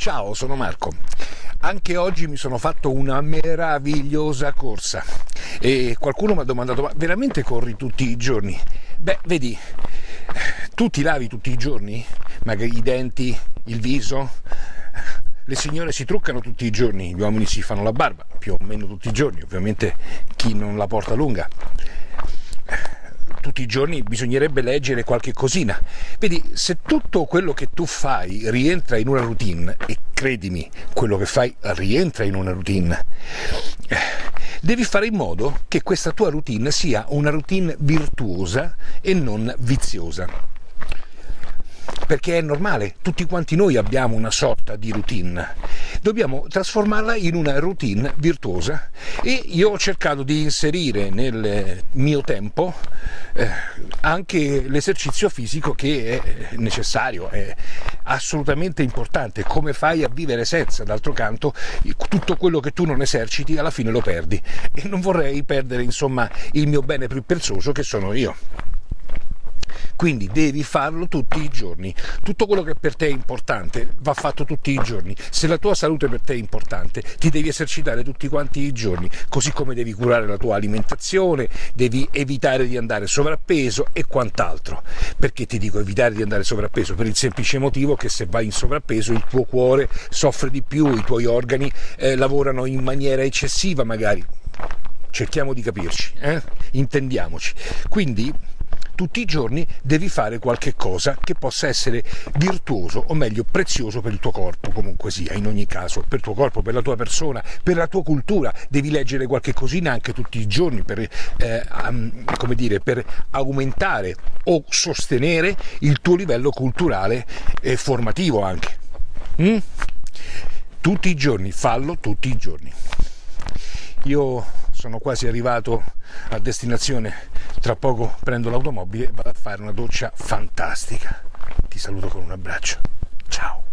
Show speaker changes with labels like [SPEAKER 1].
[SPEAKER 1] Ciao, sono Marco. Anche oggi mi sono fatto una meravigliosa corsa e qualcuno mi ha domandato ma veramente corri tutti i giorni? Beh, vedi, tu ti lavi tutti i giorni? Magari i denti, il viso? Le signore si truccano tutti i giorni, gli uomini si fanno la barba, più o meno tutti i giorni, ovviamente chi non la porta lunga tutti i giorni bisognerebbe leggere qualche cosina. Vedi, se tutto quello che tu fai rientra in una routine, e credimi, quello che fai rientra in una routine, devi fare in modo che questa tua routine sia una routine virtuosa e non viziosa perché è normale, tutti quanti noi abbiamo una sorta di routine. Dobbiamo trasformarla in una routine virtuosa e io ho cercato di inserire nel mio tempo eh, anche l'esercizio fisico che è necessario, è assolutamente importante. Come fai a vivere senza? D'altro canto, tutto quello che tu non eserciti alla fine lo perdi e non vorrei perdere insomma il mio bene più prezioso che sono io quindi devi farlo tutti i giorni. Tutto quello che per te è importante va fatto tutti i giorni. Se la tua salute per te è importante, ti devi esercitare tutti quanti i giorni, così come devi curare la tua alimentazione, devi evitare di andare sovrappeso e quant'altro. Perché ti dico evitare di andare sovrappeso? Per il semplice motivo che se vai in sovrappeso il tuo cuore soffre di più, i tuoi organi eh, lavorano in maniera eccessiva magari cerchiamo di capirci, eh? intendiamoci. Quindi tutti i giorni devi fare qualche cosa che possa essere virtuoso o meglio prezioso per il tuo corpo, comunque sia, in ogni caso, per il tuo corpo, per la tua persona, per la tua cultura, devi leggere qualche cosina anche tutti i giorni per, eh, come dire, per aumentare o sostenere il tuo livello culturale e formativo anche. Mm? Tutti i giorni, fallo tutti i giorni. Io sono quasi arrivato a destinazione tra poco prendo l'automobile e vado a fare una doccia fantastica. Ti saluto con un abbraccio. Ciao.